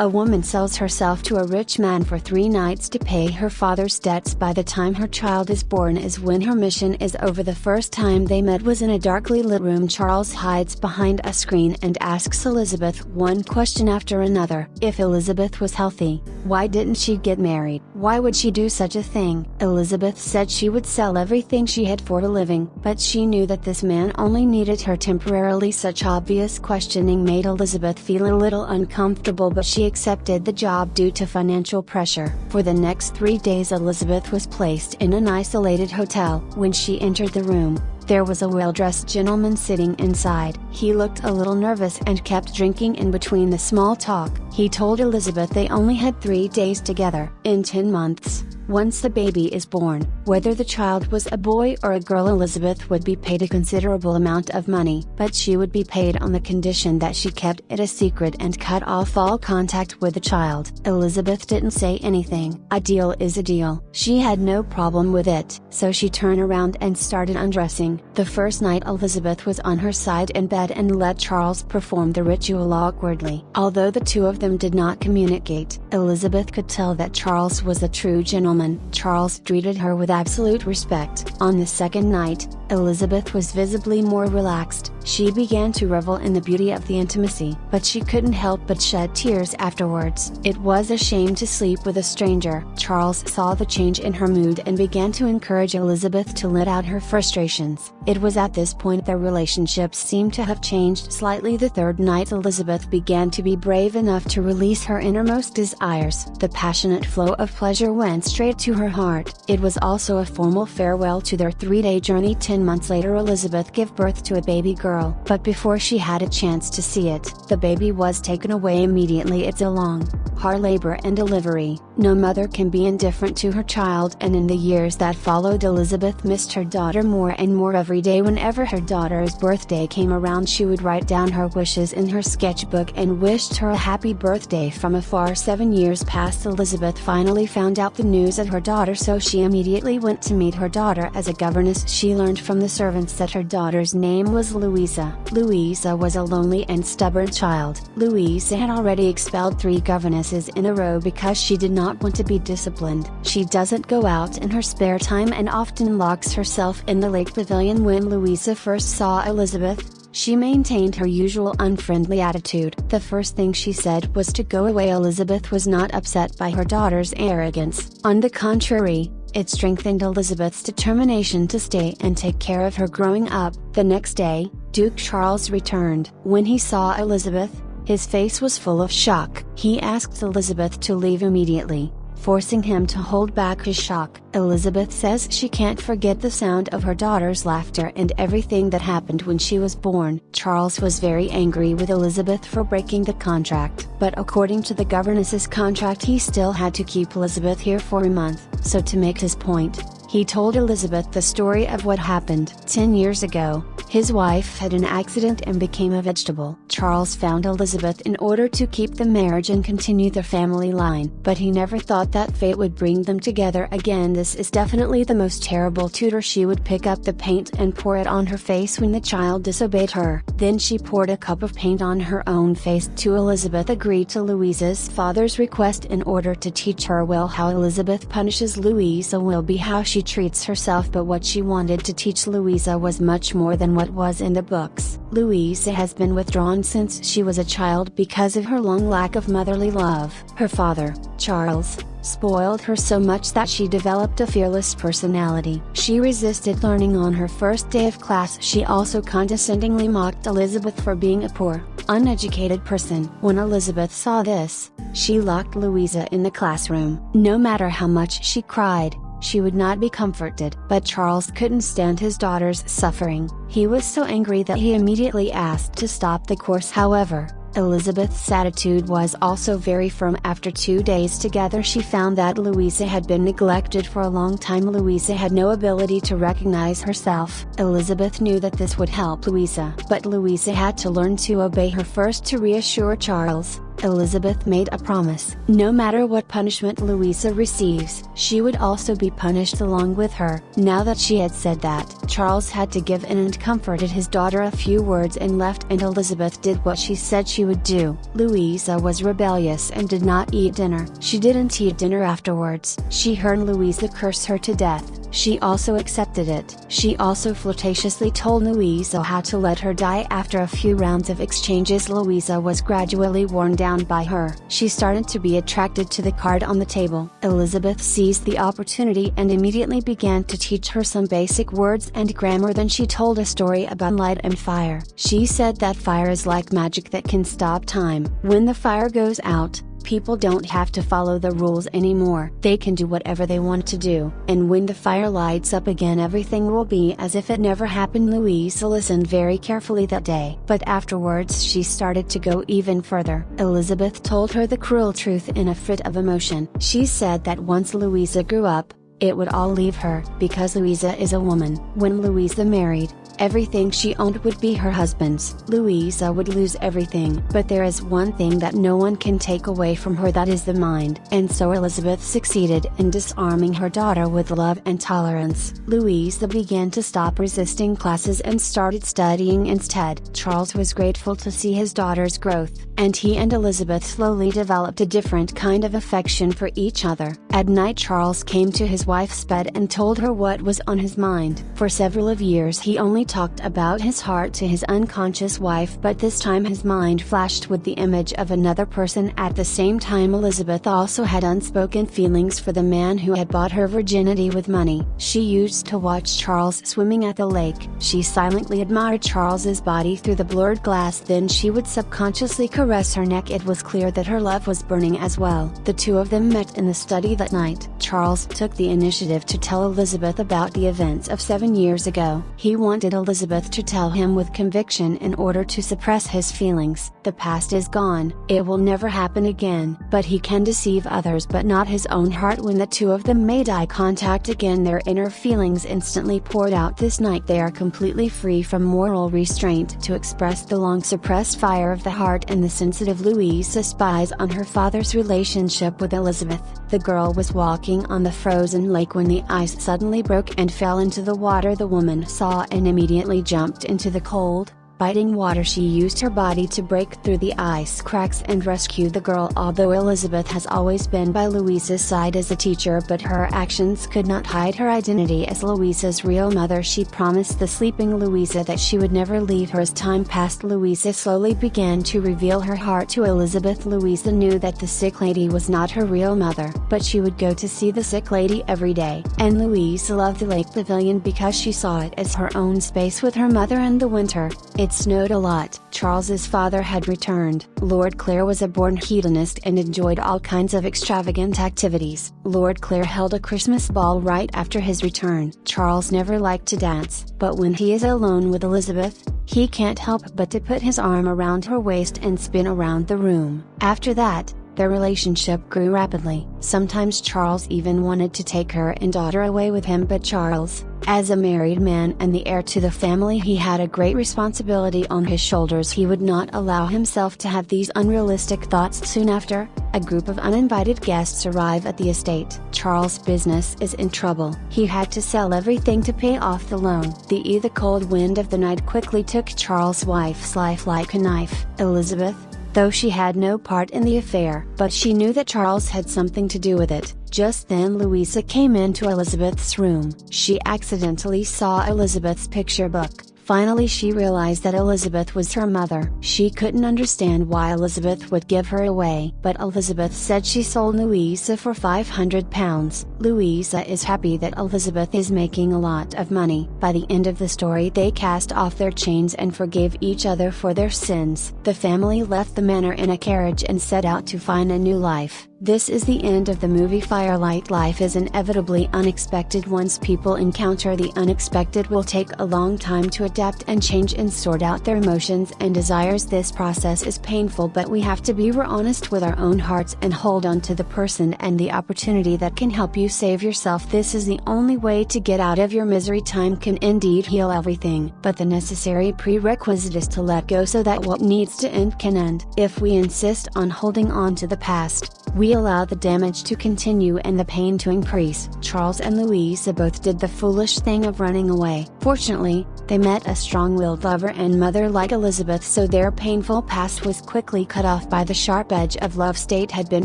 A woman sells herself to a rich man for three nights to pay her father's debts by the time her child is born is when her mission is over. The first time they met was in a darkly lit room. Charles hides behind a screen and asks Elizabeth one question after another. If Elizabeth was healthy, why didn't she get married? Why would she do such a thing? Elizabeth said she would sell everything she had for a living, but she knew that this man only needed her temporarily. Such obvious questioning made Elizabeth feel a little uncomfortable, but she accepted the job due to financial pressure. For the next three days, Elizabeth was placed in an isolated hotel. When she entered the room, there was a well dressed gentleman sitting inside. He looked a little nervous and kept drinking in between the small talk. He told Elizabeth they only had three days together. In 10 months, once the baby is born, whether the child was a boy or a girl, Elizabeth would be paid a considerable amount of money, but she would be paid on the condition that she kept it a secret and cut off all contact with the child. Elizabeth didn't say anything. A deal is a deal. She had no problem with it, so she turned around and started undressing. The first night, Elizabeth was on her side in bed and let Charles perform the ritual awkwardly. Although the two of them did not communicate, Elizabeth could tell that Charles was a true gentleman woman, Charles treated her with absolute respect. On the second night, Elizabeth was visibly more relaxed. She began to revel in the beauty of the intimacy, but she couldn't help but shed tears afterwards. It was a shame to sleep with a stranger. Charles saw the change in her mood and began to encourage Elizabeth to let out her frustrations. It was at this point their relationship seemed to have changed slightly. The third night, Elizabeth began to be brave enough to release her innermost desires. The passionate flow of pleasure went straight to her heart. It was also a formal farewell to their three day journey. Ten months later, Elizabeth gave birth to a baby girl girl. But before she had a chance to see it, the baby was taken away immediately. It's a long, hard labor and delivery. No mother can be indifferent to her child, and in the years that followed, Elizabeth missed her daughter more and more every day. Whenever her daughter's birthday came around, she would write down her wishes in her sketchbook and wished her a happy birthday from afar. Seven years passed, Elizabeth finally found out the news of her daughter, so she immediately went to meet her daughter as a governess. She learned from the servants that her daughter's name was Louisa. Louisa was a lonely and stubborn child. Louisa had already expelled three governesses in a row because she did not want to be disciplined. She doesn't go out in her spare time and often locks herself in the lake pavilion when Louisa first saw Elizabeth, she maintained her usual unfriendly attitude. The first thing she said was to go away. Elizabeth was not upset by her daughter's arrogance. On the contrary, it strengthened Elizabeth's determination to stay and take care of her growing up. The next day, Duke Charles returned. When he saw Elizabeth, his face was full of shock. He asked Elizabeth to leave immediately, forcing him to hold back his shock. Elizabeth says she can't forget the sound of her daughter's laughter and everything that happened when she was born. Charles was very angry with Elizabeth for breaking the contract, but according to the governess's contract he still had to keep Elizabeth here for a month. So to make his point, he told Elizabeth the story of what happened. Ten years ago, his wife had an accident and became a vegetable. Charles found Elizabeth in order to keep the marriage and continue the family line. But he never thought that fate would bring them together again. This is definitely the most terrible tutor. She would pick up the paint and pour it on her face when the child disobeyed her. Then she poured a cup of paint on her own face to Elizabeth agreed to Louisa's father's request in order to teach her well how Elizabeth punishes Louisa will be how she treats herself but what she wanted to teach Louisa was much more than what was in the books. Louisa has been withdrawn since she was a child because of her long lack of motherly love. Her father, Charles, spoiled her so much that she developed a fearless personality. She resisted learning on her first day of class. She also condescendingly mocked Elizabeth for being a poor, uneducated person. When Elizabeth saw this, she locked Louisa in the classroom. No matter how much she cried, she would not be comforted. But Charles couldn't stand his daughter's suffering. He was so angry that he immediately asked to stop the course. However, Elizabeth's attitude was also very firm. After two days together, she found that Louisa had been neglected for a long time. Louisa had no ability to recognize herself. Elizabeth knew that this would help Louisa, but Louisa had to learn to obey her first to reassure Charles. Elizabeth made a promise. No matter what punishment Louisa receives, she would also be punished along with her. Now that she had said that, Charles had to give in and comforted his daughter a few words and left and Elizabeth did what she said she would do. Louisa was rebellious and did not eat dinner. She didn't eat dinner afterwards. She heard Louisa curse her to death. She also accepted it. She also flirtatiously told Louisa how to let her die after a few rounds of exchanges Louisa was gradually worn down by her. She started to be attracted to the card on the table. Elizabeth seized the opportunity and immediately began to teach her some basic words and grammar then she told a story about light and fire. She said that fire is like magic that can stop time. When the fire goes out, people don't have to follow the rules anymore. They can do whatever they want to do. And when the fire lights up again everything will be as if it never happened Louisa listened very carefully that day. But afterwards she started to go even further. Elizabeth told her the cruel truth in a fit of emotion. She said that once Louisa grew up, it would all leave her, because Louisa is a woman. When Louisa married, Everything she owned would be her husband's. Louisa would lose everything. But there is one thing that no one can take away from her that is the mind. And so Elizabeth succeeded in disarming her daughter with love and tolerance. Louisa began to stop resisting classes and started studying instead. Charles was grateful to see his daughter's growth, and he and Elizabeth slowly developed a different kind of affection for each other. At night Charles came to his wife's bed and told her what was on his mind. For several of years he only talked about his heart to his unconscious wife but this time his mind flashed with the image of another person at the same time Elizabeth also had unspoken feelings for the man who had bought her virginity with money. She used to watch Charles swimming at the lake. She silently admired Charles's body through the blurred glass then she would subconsciously caress her neck it was clear that her love was burning as well. The two of them met in the study that night. Charles took the initiative to tell Elizabeth about the events of seven years ago. He wanted Elizabeth to tell him with conviction in order to suppress his feelings. The past is gone, it will never happen again. But he can deceive others but not his own heart when the two of them made eye contact again their inner feelings instantly poured out this night they are completely free from moral restraint to express the long suppressed fire of the heart and the sensitive Louisa spies on her father's relationship with Elizabeth. The girl was walking on the frozen lake when the ice suddenly broke and fell into the water the woman saw and immediately immediately jumped into the cold, biting water. She used her body to break through the ice cracks and rescue the girl. Although Elizabeth has always been by Louisa's side as a teacher but her actions could not hide her identity as Louisa's real mother. She promised the sleeping Louisa that she would never leave her as time passed. Louisa slowly began to reveal her heart to Elizabeth. Louisa knew that the sick lady was not her real mother but she would go to see the sick lady every day. And Louisa loved the lake pavilion because she saw it as her own space with her mother in the winter, it it snowed a lot. Charles's father had returned. Lord Clare was a born hedonist and enjoyed all kinds of extravagant activities. Lord Clare held a Christmas ball right after his return. Charles never liked to dance, but when he is alone with Elizabeth, he can't help but to put his arm around her waist and spin around the room. After that, their relationship grew rapidly. Sometimes Charles even wanted to take her and daughter away with him but Charles, as a married man and the heir to the family he had a great responsibility on his shoulders he would not allow himself to have these unrealistic thoughts soon after, a group of uninvited guests arrive at the estate. Charles' business is in trouble. He had to sell everything to pay off the loan. The either cold wind of the night quickly took Charles' wife's life like a knife. Elizabeth, though she had no part in the affair. But she knew that Charles had something to do with it. Just then Louisa came into Elizabeth's room. She accidentally saw Elizabeth's picture book. Finally she realized that Elizabeth was her mother. She couldn't understand why Elizabeth would give her away. But Elizabeth said she sold Louisa for 500 pounds. Louisa is happy that Elizabeth is making a lot of money. By the end of the story they cast off their chains and forgave each other for their sins. The family left the manor in a carriage and set out to find a new life. This is the end of the movie Firelight. Life is inevitably unexpected. Once people encounter the unexpected will take a long time to adapt and change and sort out their emotions and desires. This process is painful but we have to be honest with our own hearts and hold on to the person and the opportunity that can help you save yourself. This is the only way to get out of your misery. Time can indeed heal everything but the necessary prerequisite is to let go so that what needs to end can end. If we insist on holding on to the past we allow the damage to continue and the pain to increase. Charles and Louisa both did the foolish thing of running away. Fortunately, they met a strong-willed lover and mother like Elizabeth so their painful past was quickly cut off by the sharp edge of love state had been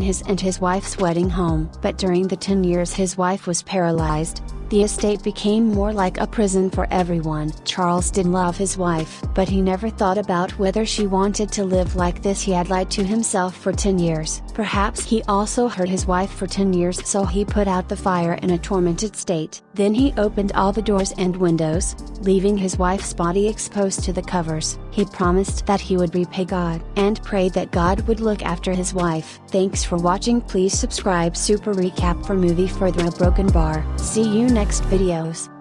his and his wife's wedding home. But during the 10 years his wife was paralyzed, the estate became more like a prison for everyone. Charles did love his wife, but he never thought about whether she wanted to live like this he had lied to himself for 10 years. Perhaps he also hurt his wife for 10 years so he put out the fire in a tormented state. Then he opened all the doors and windows, leaving his wife's body exposed to the covers. He promised that he would repay God and prayed that God would look after his wife. Thanks for watching please subscribe super recap for movie Further a Broken Bar. See you next videos.